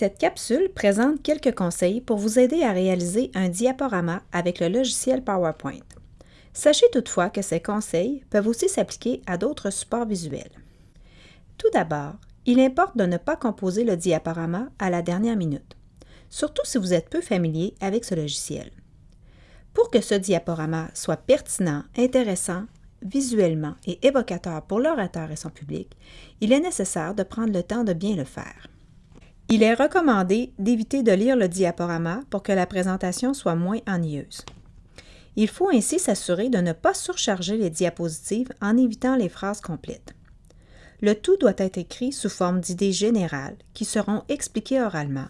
Cette capsule présente quelques conseils pour vous aider à réaliser un diaporama avec le logiciel PowerPoint. Sachez toutefois que ces conseils peuvent aussi s'appliquer à d'autres supports visuels. Tout d'abord, il importe de ne pas composer le diaporama à la dernière minute, surtout si vous êtes peu familier avec ce logiciel. Pour que ce diaporama soit pertinent, intéressant, visuellement et évocateur pour l'orateur et son public, il est nécessaire de prendre le temps de bien le faire. Il est recommandé d'éviter de lire le diaporama pour que la présentation soit moins ennuyeuse. Il faut ainsi s'assurer de ne pas surcharger les diapositives en évitant les phrases complètes. Le tout doit être écrit sous forme d'idées générales qui seront expliquées oralement,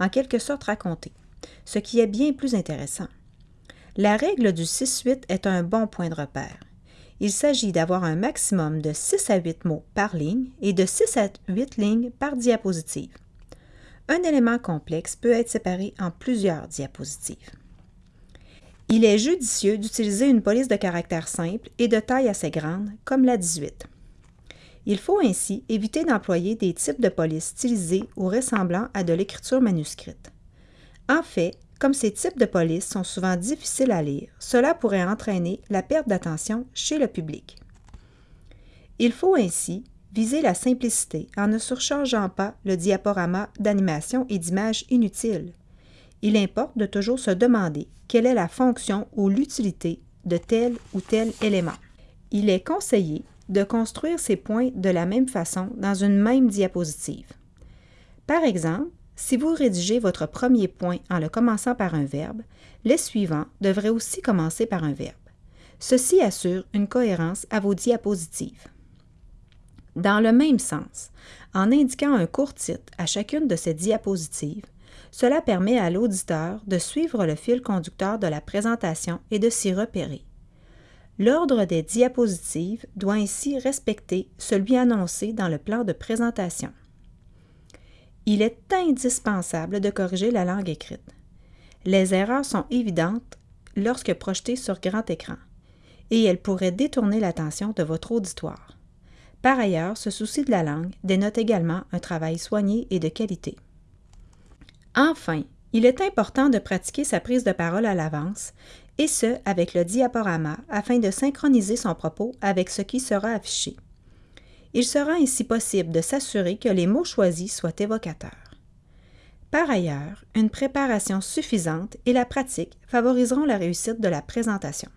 en quelque sorte racontées, ce qui est bien plus intéressant. La règle du 6-8 est un bon point de repère. Il s'agit d'avoir un maximum de 6 à 8 mots par ligne et de 6 à 8 lignes par diapositive. Un élément complexe peut être séparé en plusieurs diapositives. Il est judicieux d'utiliser une police de caractère simple et de taille assez grande, comme la 18. Il faut ainsi éviter d'employer des types de polices stylisées ou ressemblant à de l'écriture manuscrite. En fait, comme ces types de polices sont souvent difficiles à lire, cela pourrait entraîner la perte d'attention chez le public. Il faut ainsi Visez la simplicité en ne surchargeant pas le diaporama d'animation et d'images inutiles. Il importe de toujours se demander quelle est la fonction ou l'utilité de tel ou tel élément. Il est conseillé de construire ces points de la même façon dans une même diapositive. Par exemple, si vous rédigez votre premier point en le commençant par un verbe, les suivants devraient aussi commencer par un verbe. Ceci assure une cohérence à vos diapositives. Dans le même sens, en indiquant un court titre à chacune de ces diapositives, cela permet à l'auditeur de suivre le fil conducteur de la présentation et de s'y repérer. L'ordre des diapositives doit ainsi respecter celui annoncé dans le plan de présentation. Il est indispensable de corriger la langue écrite. Les erreurs sont évidentes lorsque projetées sur grand écran, et elles pourraient détourner l'attention de votre auditoire. Par ailleurs, ce souci de la langue dénote également un travail soigné et de qualité. Enfin, il est important de pratiquer sa prise de parole à l'avance, et ce, avec le diaporama, afin de synchroniser son propos avec ce qui sera affiché. Il sera ainsi possible de s'assurer que les mots choisis soient évocateurs. Par ailleurs, une préparation suffisante et la pratique favoriseront la réussite de la présentation.